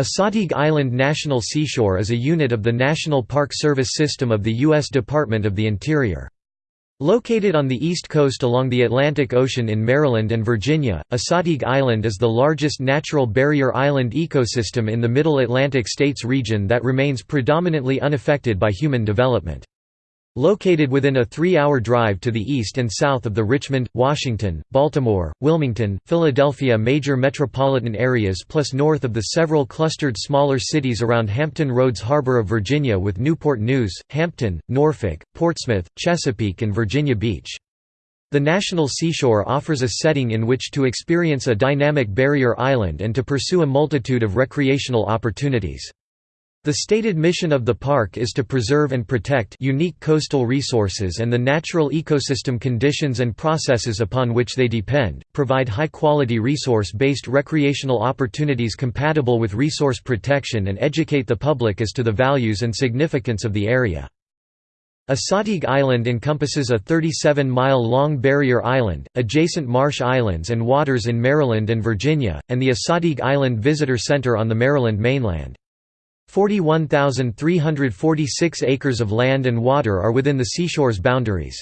Assateague Island National Seashore is a unit of the National Park Service system of the U.S. Department of the Interior. Located on the east coast along the Atlantic Ocean in Maryland and Virginia, Assateague Island is the largest natural barrier island ecosystem in the Middle Atlantic states region that remains predominantly unaffected by human development. Located within a three-hour drive to the east and south of the Richmond, Washington, Baltimore, Wilmington, Philadelphia major metropolitan areas plus north of the several clustered smaller cities around Hampton Roads Harbor of Virginia with Newport News, Hampton, Norfolk, Portsmouth, Chesapeake and Virginia Beach. The National Seashore offers a setting in which to experience a dynamic barrier island and to pursue a multitude of recreational opportunities. The stated mission of the park is to preserve and protect unique coastal resources and the natural ecosystem conditions and processes upon which they depend, provide high-quality resource-based recreational opportunities compatible with resource protection and educate the public as to the values and significance of the area. Assateague Island encompasses a 37-mile-long barrier island, adjacent marsh islands and waters in Maryland and Virginia, and the Assateague Island Visitor Center on the Maryland mainland. 41,346 acres of land and water are within the seashore's boundaries.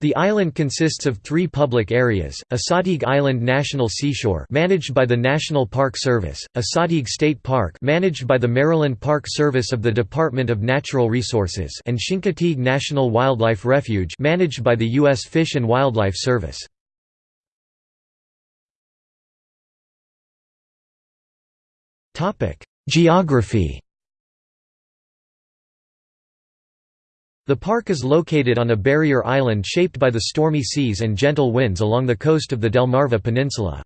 The island consists of three public areas, Assateague Island National Seashore managed by the National Park Service, Assateague State Park managed by the Maryland Park Service of the Department of Natural Resources and Chincoteague National Wildlife Refuge managed by the U.S. Fish and Wildlife Service. Geography The park is located on a barrier island shaped by the stormy seas and gentle winds along the coast of the Delmarva Peninsula.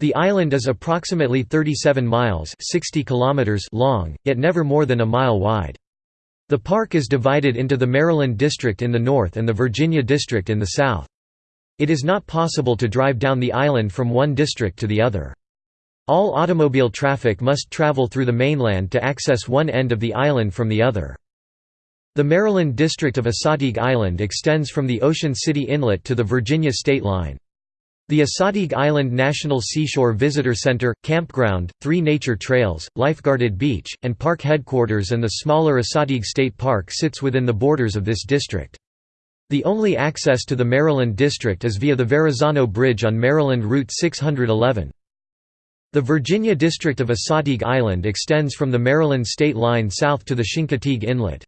The island is approximately 37 miles 60 kilometers long, yet never more than a mile wide. The park is divided into the Maryland District in the north and the Virginia District in the south. It is not possible to drive down the island from one district to the other. All automobile traffic must travel through the mainland to access one end of the island from the other. The Maryland district of Assateague Island extends from the Ocean City Inlet to the Virginia state line. The Assateague Island National Seashore Visitor Center, campground, three nature trails, lifeguarded beach, and park headquarters and the smaller Assateague State Park sits within the borders of this district. The only access to the Maryland district is via the Verrazano Bridge on Maryland Route 611. The Virginia district of Assateague Island extends from the Maryland state line south to the Chincoteague Inlet.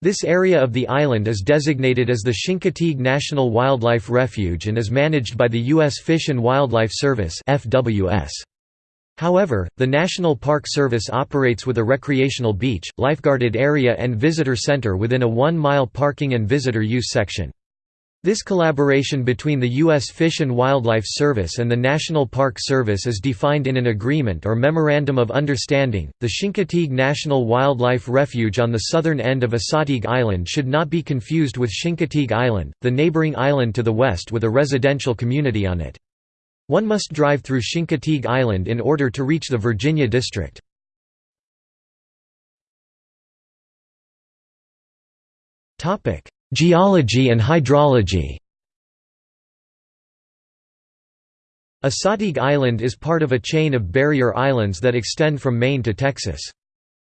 This area of the island is designated as the Chincoteague National Wildlife Refuge and is managed by the U.S. Fish and Wildlife Service However, the National Park Service operates with a recreational beach, lifeguarded area and visitor center within a one-mile parking and visitor use section. This collaboration between the U.S. Fish and Wildlife Service and the National Park Service is defined in an agreement or Memorandum of Understanding. The Chincoteague National Wildlife Refuge on the southern end of Assateague Island should not be confused with Chincoteague Island, the neighboring island to the west with a residential community on it. One must drive through Chincoteague Island in order to reach the Virginia District. Topic: Geology and hydrology Assateague Island is part of a chain of barrier islands that extend from Maine to Texas.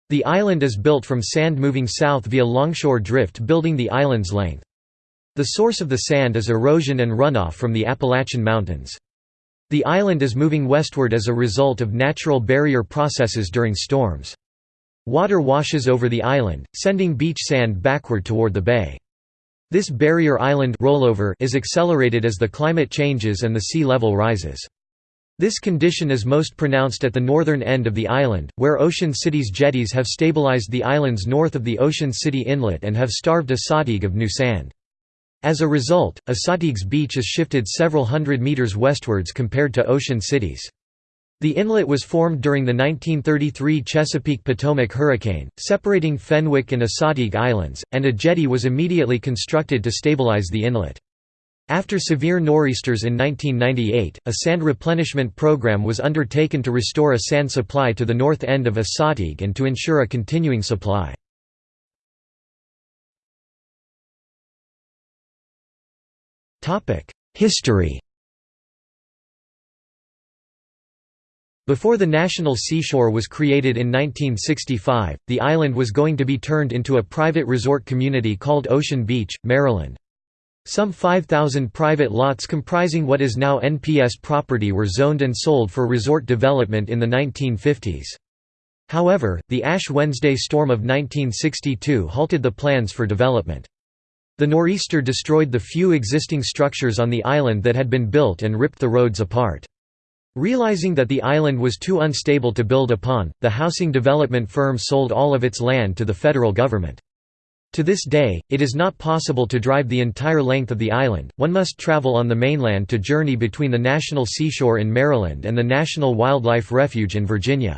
The island is built from sand moving south via longshore drift building the island's length. The source of the sand is erosion and runoff from the Appalachian Mountains. The island is moving westward as a result of natural barrier processes during storms. Water washes over the island, sending beach sand backward toward the bay. This barrier island rollover is accelerated as the climate changes and the sea level rises. This condition is most pronounced at the northern end of the island, where Ocean City's jetties have stabilized the islands north of the Ocean City Inlet and have starved Assateague of new sand. As a result, Assateague's beach is shifted several hundred meters westwards compared to Ocean City's. The inlet was formed during the 1933 Chesapeake-Potomac hurricane, separating Fenwick and Assateague Islands, and a jetty was immediately constructed to stabilize the inlet. After severe nor'easters in 1998, a sand replenishment program was undertaken to restore a sand supply to the north end of Assateague and to ensure a continuing supply. History Before the National Seashore was created in 1965, the island was going to be turned into a private resort community called Ocean Beach, Maryland. Some 5,000 private lots comprising what is now NPS property were zoned and sold for resort development in the 1950s. However, the Ash Wednesday storm of 1962 halted the plans for development. The nor'easter destroyed the few existing structures on the island that had been built and ripped the roads apart. Realizing that the island was too unstable to build upon, the housing development firm sold all of its land to the federal government. To this day, it is not possible to drive the entire length of the island, one must travel on the mainland to journey between the National Seashore in Maryland and the National Wildlife Refuge in Virginia.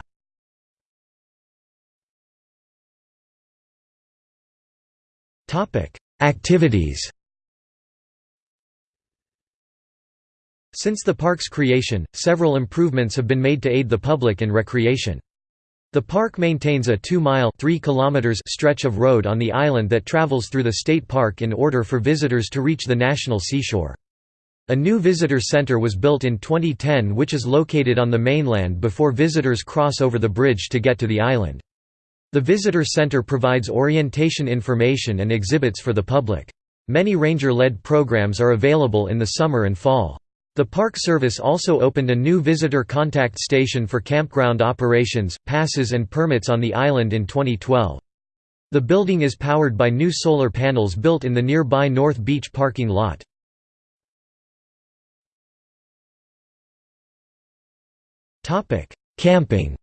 Activities Since the park's creation, several improvements have been made to aid the public in recreation. The park maintains a 2-mile stretch of road on the island that travels through the state park in order for visitors to reach the national seashore. A new visitor center was built in 2010 which is located on the mainland before visitors cross over the bridge to get to the island. The visitor center provides orientation information and exhibits for the public. Many ranger-led programs are available in the summer and fall. The Park Service also opened a new visitor contact station for campground operations, passes and permits on the island in 2012. The building is powered by new solar panels built in the nearby North Beach parking lot. Camping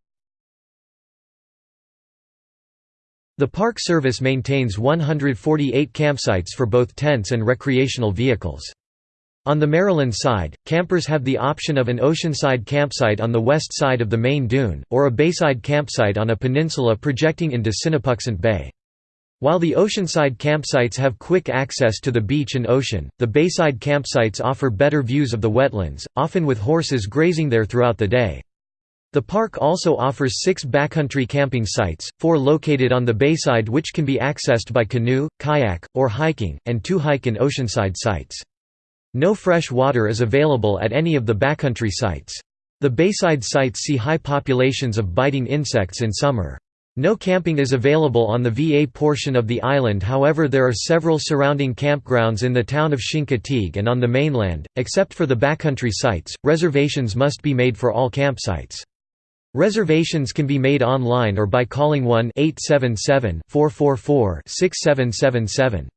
The Park Service maintains 148 campsites for both tents and recreational vehicles. On the Maryland side, campers have the option of an oceanside campsite on the west side of the main dune, or a bayside campsite on a peninsula projecting into Sinepuxent Bay. While the oceanside campsites have quick access to the beach and ocean, the bayside campsites offer better views of the wetlands, often with horses grazing there throughout the day. The park also offers six backcountry camping sites, four located on the bayside which can be accessed by canoe, kayak, or hiking, and two hike and oceanside sites. No fresh water is available at any of the backcountry sites. The bayside sites see high populations of biting insects in summer. No camping is available on the VA portion of the island however there are several surrounding campgrounds in the town of Chincoteague and on the mainland, except for the backcountry sites, reservations must be made for all campsites. Reservations can be made online or by calling 1-877-444-6777.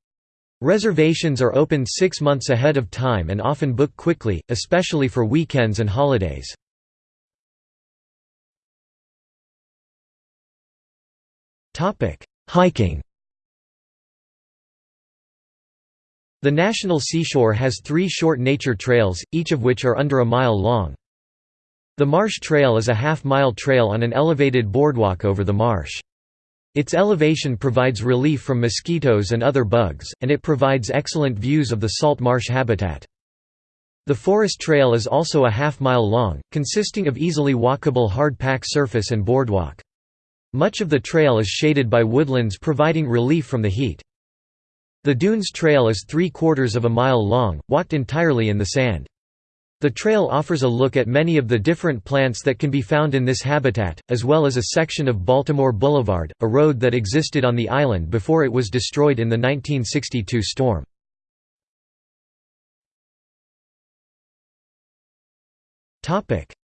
Reservations are opened six months ahead of time and often book quickly, especially for weekends and holidays. Hiking The National Seashore has three short nature trails, each of which are under a mile long. The Marsh Trail is a half-mile trail on an elevated boardwalk over the marsh. Its elevation provides relief from mosquitoes and other bugs, and it provides excellent views of the salt marsh habitat. The Forest Trail is also a half-mile long, consisting of easily walkable hard-pack surface and boardwalk. Much of the trail is shaded by woodlands providing relief from the heat. The Dunes Trail is three-quarters of a mile long, walked entirely in the sand. The trail offers a look at many of the different plants that can be found in this habitat, as well as a section of Baltimore Boulevard, a road that existed on the island before it was destroyed in the 1962 storm.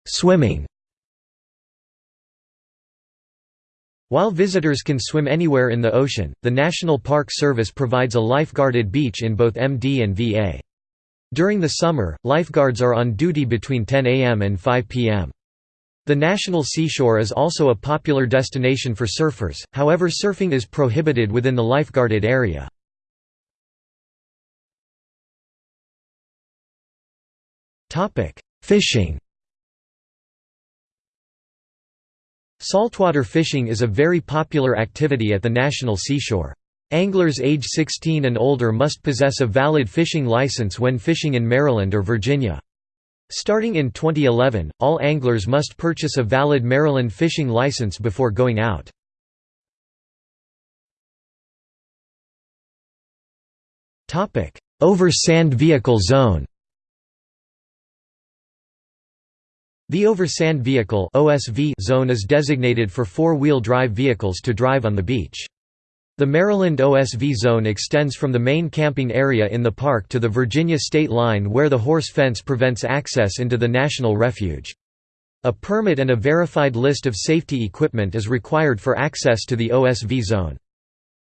Swimming While visitors can swim anywhere in the ocean, the National Park Service provides a lifeguarded beach in both MD and VA. During the summer, lifeguards are on duty between 10 am and 5 pm. The National Seashore is also a popular destination for surfers, however surfing is prohibited within the lifeguarded area. Fishing Saltwater fishing is a very popular activity at the National Seashore. Anglers age 16 and older must possess a valid fishing license when fishing in Maryland or Virginia. Starting in 2011, all anglers must purchase a valid Maryland fishing license before going out. Over sand vehicle zone The Over-Sand Vehicle zone is designated for four-wheel drive vehicles to drive on the beach. The Maryland OSV zone extends from the main camping area in the park to the Virginia state line where the horse fence prevents access into the National Refuge. A permit and a verified list of safety equipment is required for access to the OSV zone.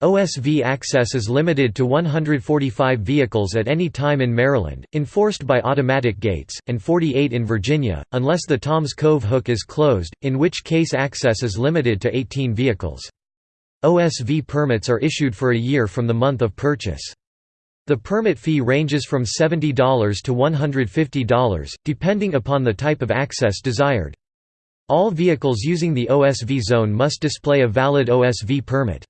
OSV access is limited to 145 vehicles at any time in Maryland, enforced by automatic gates, and 48 in Virginia, unless the Toms Cove hook is closed, in which case access is limited to 18 vehicles. OSV permits are issued for a year from the month of purchase. The permit fee ranges from $70 to $150, depending upon the type of access desired. All vehicles using the OSV zone must display a valid OSV permit.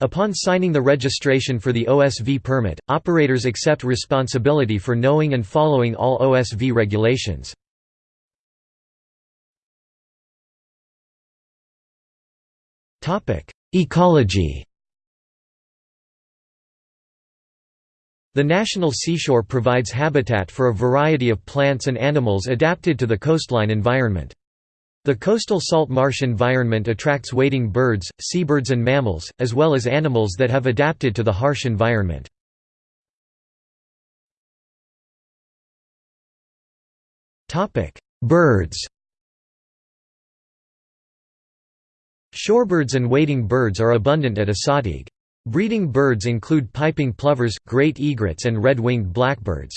Upon signing the registration for the OSV permit, operators accept responsibility for knowing and following all OSV regulations. Ecology The National Seashore provides habitat for a variety of plants and animals adapted to the coastline environment. The coastal salt marsh environment attracts wading birds, seabirds and mammals, as well as animals that have adapted to the harsh environment. Birds Shorebirds and wading birds are abundant at Assateague. Breeding birds include piping plovers, great egrets and red-winged blackbirds.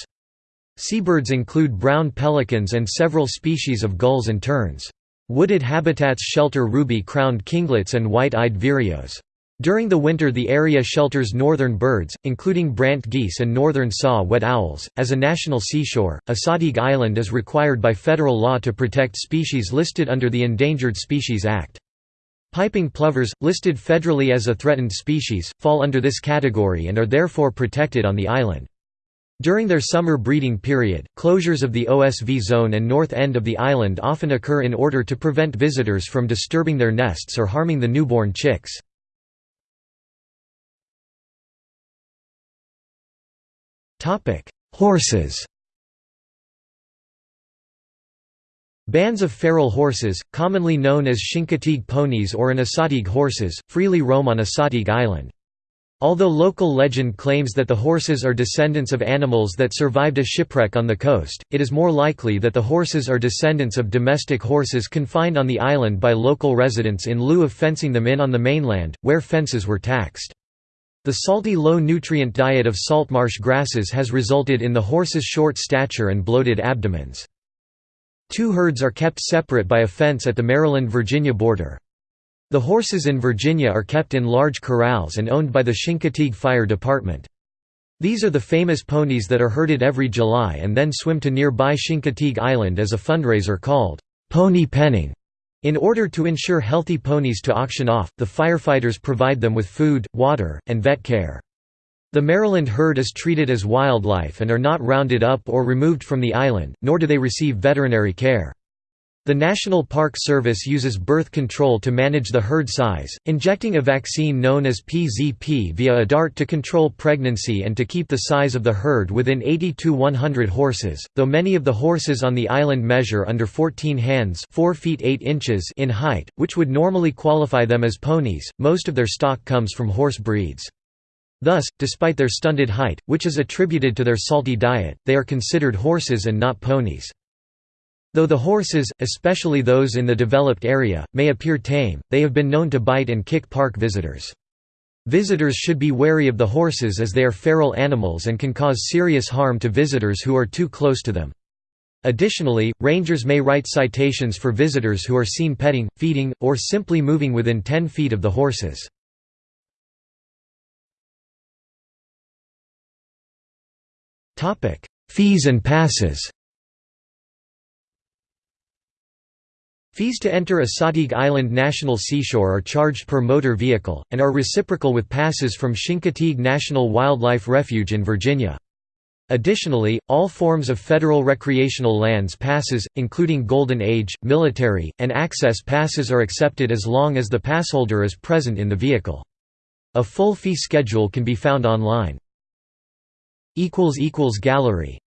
Seabirds include brown pelicans and several species of gulls and terns. Wooded habitats shelter ruby-crowned kinglets and white-eyed vireos. During the winter the area shelters northern birds, including brant geese and northern saw-whet owls. As a national seashore, Assateague Island is required by federal law to protect species listed under the Endangered Species Act. Piping plovers, listed federally as a threatened species, fall under this category and are therefore protected on the island. During their summer breeding period, closures of the OSV zone and north end of the island often occur in order to prevent visitors from disturbing their nests or harming the newborn chicks. Horses Bands of feral horses, commonly known as Chincoteague ponies or an Assateague horses, freely roam on Assateague Island. Although local legend claims that the horses are descendants of animals that survived a shipwreck on the coast, it is more likely that the horses are descendants of domestic horses confined on the island by local residents in lieu of fencing them in on the mainland, where fences were taxed. The salty low-nutrient diet of saltmarsh grasses has resulted in the horses' short stature and bloated abdomens. Two herds are kept separate by a fence at the Maryland-Virginia border. The horses in Virginia are kept in large corrals and owned by the Chincoteague Fire Department. These are the famous ponies that are herded every July and then swim to nearby Chincoteague Island as a fundraiser called, "'pony penning'". In order to ensure healthy ponies to auction off, the firefighters provide them with food, water, and vet care. The Maryland herd is treated as wildlife and are not rounded up or removed from the island, nor do they receive veterinary care. The National Park Service uses birth control to manage the herd size, injecting a vaccine known as PZP via a dart to control pregnancy and to keep the size of the herd within 80 to 100 horses, though many of the horses on the island measure under 14 hands 4 feet 8 inches in height, which would normally qualify them as ponies, most of their stock comes from horse breeds. Thus, despite their stunted height, which is attributed to their salty diet, they are considered horses and not ponies. Though the horses, especially those in the developed area, may appear tame, they have been known to bite and kick park visitors. Visitors should be wary of the horses as they are feral animals and can cause serious harm to visitors who are too close to them. Additionally, rangers may write citations for visitors who are seen petting, feeding, or simply moving within 10 feet of the horses. Fees and passes Fees to enter Assateague Island National Seashore are charged per motor vehicle, and are reciprocal with passes from Chincoteague National Wildlife Refuge in Virginia. Additionally, all forms of federal recreational lands passes, including Golden Age, military, and access passes are accepted as long as the passholder is present in the vehicle. A full fee schedule can be found online. Gallery